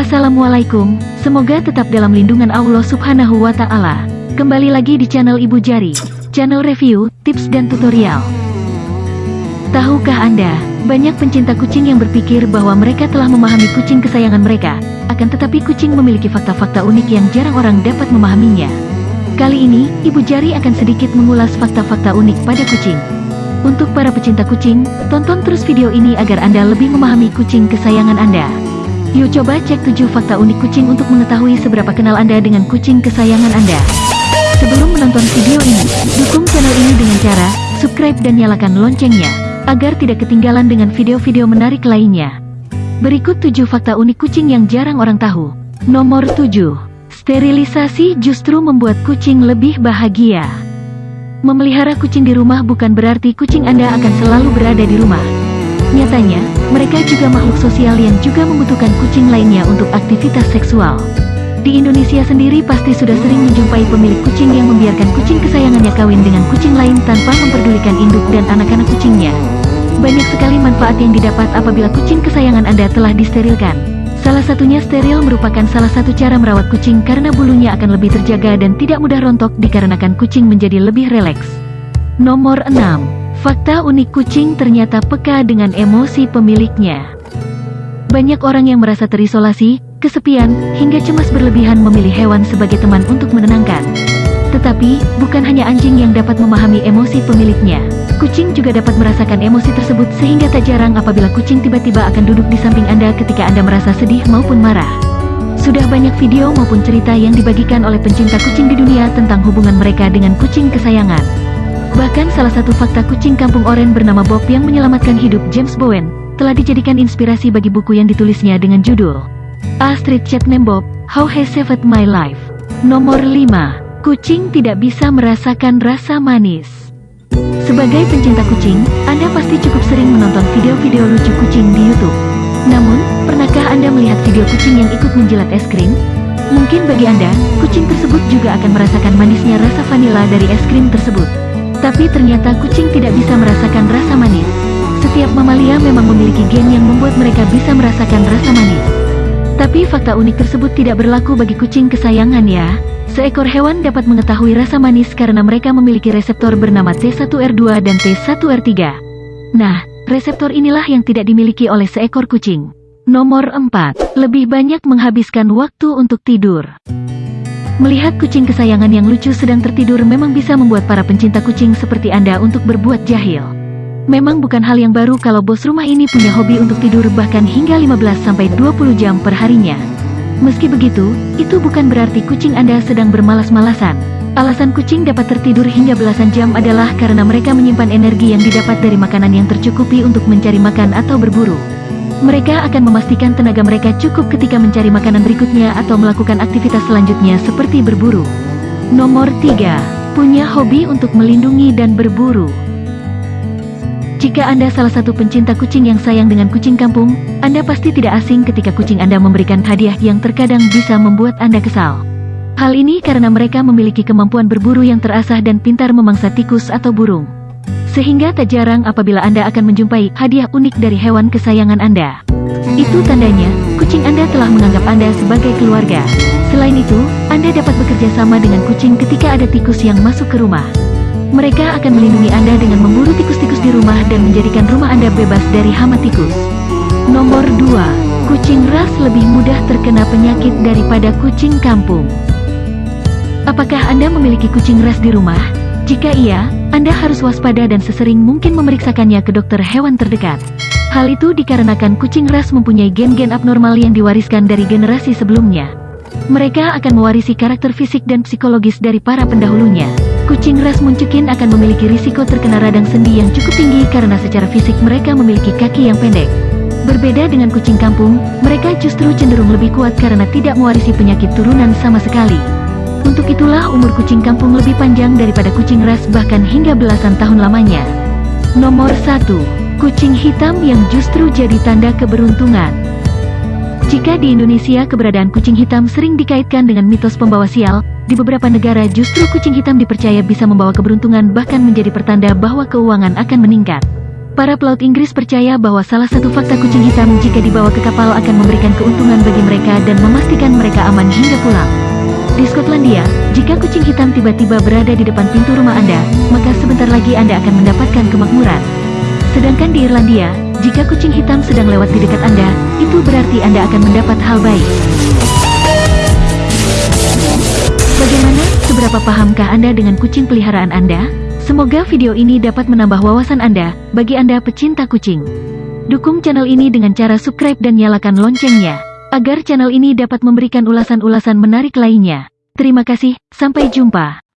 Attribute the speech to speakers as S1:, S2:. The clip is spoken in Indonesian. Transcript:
S1: Assalamualaikum, semoga tetap dalam lindungan Allah subhanahu wa ta'ala. Kembali lagi di channel Ibu Jari, channel review, tips dan tutorial. Tahukah Anda, banyak pencinta kucing yang berpikir bahwa mereka telah memahami kucing kesayangan mereka, akan tetapi kucing memiliki fakta-fakta unik yang jarang orang dapat memahaminya. Kali ini, Ibu Jari akan sedikit mengulas fakta-fakta unik pada kucing. Untuk para pecinta kucing, tonton terus video ini agar Anda lebih memahami kucing kesayangan Anda. Yuk coba cek 7 fakta unik kucing untuk mengetahui seberapa kenal Anda dengan kucing kesayangan Anda. Sebelum menonton video ini, dukung channel ini dengan cara subscribe dan nyalakan loncengnya, agar tidak ketinggalan dengan video-video menarik lainnya. Berikut 7 fakta unik kucing yang jarang orang tahu. Nomor 7. Sterilisasi justru membuat kucing lebih bahagia. Memelihara kucing di rumah bukan berarti kucing Anda akan selalu berada di rumah. Nyatanya, mereka juga makhluk sosial yang juga membutuhkan kucing lainnya untuk aktivitas seksual. Di Indonesia sendiri pasti sudah sering menjumpai pemilik kucing yang membiarkan kucing kesayangannya kawin dengan kucing lain tanpa memperdulikan induk dan anak-anak kucingnya. Banyak sekali manfaat yang didapat apabila kucing kesayangan Anda telah disterilkan. Salah satunya steril merupakan salah satu cara merawat kucing karena bulunya akan lebih terjaga dan tidak mudah rontok dikarenakan kucing menjadi lebih rileks. Nomor 6. Fakta unik kucing ternyata peka dengan emosi pemiliknya. Banyak orang yang merasa terisolasi, kesepian, hingga cemas berlebihan memilih hewan sebagai teman untuk menenangkan. Tetapi, bukan hanya anjing yang dapat memahami emosi pemiliknya. Kucing juga dapat merasakan emosi tersebut sehingga tak jarang apabila kucing tiba-tiba akan duduk di samping Anda ketika Anda merasa sedih maupun marah. Sudah banyak video maupun cerita yang dibagikan oleh pencinta kucing di dunia tentang hubungan mereka dengan kucing kesayangan. Bahkan salah satu fakta kucing kampung oren bernama Bob yang menyelamatkan hidup James Bowen, telah dijadikan inspirasi bagi buku yang ditulisnya dengan judul A Street Chat Name Bob, How He Saved My Life. Nomor 5. Kucing tidak bisa merasakan rasa manis. Sebagai pencinta kucing, Anda pasti cukup sering menonton video-video lucu kucing di YouTube. Namun, pernahkah Anda melihat video kucing yang ikut menjilat es krim? Mungkin bagi Anda, kucing tersebut juga akan merasakan manisnya rasa vanila dari es krim tersebut. Tapi ternyata kucing tidak bisa merasakan rasa manis. Setiap mamalia memang memiliki gen yang membuat mereka bisa merasakan rasa manis. Tapi fakta unik tersebut tidak berlaku bagi kucing kesayangan ya. Seekor hewan dapat mengetahui rasa manis karena mereka memiliki reseptor bernama T1R2 dan T1R3. Nah, reseptor inilah yang tidak dimiliki oleh seekor kucing. Nomor 4. Lebih banyak menghabiskan waktu untuk tidur. Melihat kucing kesayangan yang lucu sedang tertidur memang bisa membuat para pencinta kucing seperti Anda untuk berbuat jahil. Memang bukan hal yang baru kalau bos rumah ini punya hobi untuk tidur bahkan hingga 15-20 jam per harinya. Meski begitu, itu bukan berarti kucing Anda sedang bermalas-malasan. Alasan kucing dapat tertidur hingga belasan jam adalah karena mereka menyimpan energi yang didapat dari makanan yang tercukupi untuk mencari makan atau berburu. Mereka akan memastikan tenaga mereka cukup ketika mencari makanan berikutnya atau melakukan aktivitas selanjutnya seperti berburu. Nomor 3. Punya hobi untuk melindungi dan berburu. Jika Anda salah satu pencinta kucing yang sayang dengan kucing kampung, Anda pasti tidak asing ketika kucing Anda memberikan hadiah yang terkadang bisa membuat Anda kesal. Hal ini karena mereka memiliki kemampuan berburu yang terasah dan pintar memangsa tikus atau burung. Sehingga tak jarang apabila Anda akan menjumpai hadiah unik dari hewan kesayangan Anda. Itu tandanya, kucing Anda telah menganggap Anda sebagai keluarga. Selain itu, Anda dapat bekerja sama dengan kucing ketika ada tikus yang masuk ke rumah. Mereka akan melindungi Anda dengan memburu tikus-tikus di rumah dan menjadikan rumah Anda bebas dari hama tikus. Nomor 2. Kucing ras lebih mudah terkena penyakit daripada kucing kampung. Apakah Anda memiliki kucing ras di rumah? Jika iya, anda harus waspada dan sesering mungkin memeriksakannya ke dokter hewan terdekat. Hal itu dikarenakan kucing ras mempunyai gen-gen abnormal yang diwariskan dari generasi sebelumnya. Mereka akan mewarisi karakter fisik dan psikologis dari para pendahulunya. Kucing ras muncukin akan memiliki risiko terkena radang sendi yang cukup tinggi karena secara fisik mereka memiliki kaki yang pendek. Berbeda dengan kucing kampung, mereka justru cenderung lebih kuat karena tidak mewarisi penyakit turunan sama sekali. Untuk itulah umur kucing kampung lebih panjang daripada kucing ras bahkan hingga belasan tahun lamanya. Nomor 1. Kucing hitam yang justru jadi tanda keberuntungan. Jika di Indonesia keberadaan kucing hitam sering dikaitkan dengan mitos pembawa sial, di beberapa negara justru kucing hitam dipercaya bisa membawa keberuntungan bahkan menjadi pertanda bahwa keuangan akan meningkat. Para pelaut Inggris percaya bahwa salah satu fakta kucing hitam jika dibawa ke kapal akan memberikan keuntungan bagi mereka dan memastikan mereka aman hingga pulang. Di Skotlandia, jika kucing hitam tiba-tiba berada di depan pintu rumah Anda, maka sebentar lagi Anda akan mendapatkan kemakmuran. Sedangkan di Irlandia, jika kucing hitam sedang lewat di dekat Anda, itu berarti Anda akan mendapat hal baik. Bagaimana? Seberapa pahamkah Anda dengan kucing peliharaan Anda? Semoga video ini dapat menambah wawasan Anda, bagi Anda pecinta kucing. Dukung channel ini dengan cara subscribe dan nyalakan loncengnya, agar channel ini dapat memberikan ulasan-ulasan menarik lainnya. Terima kasih, sampai jumpa.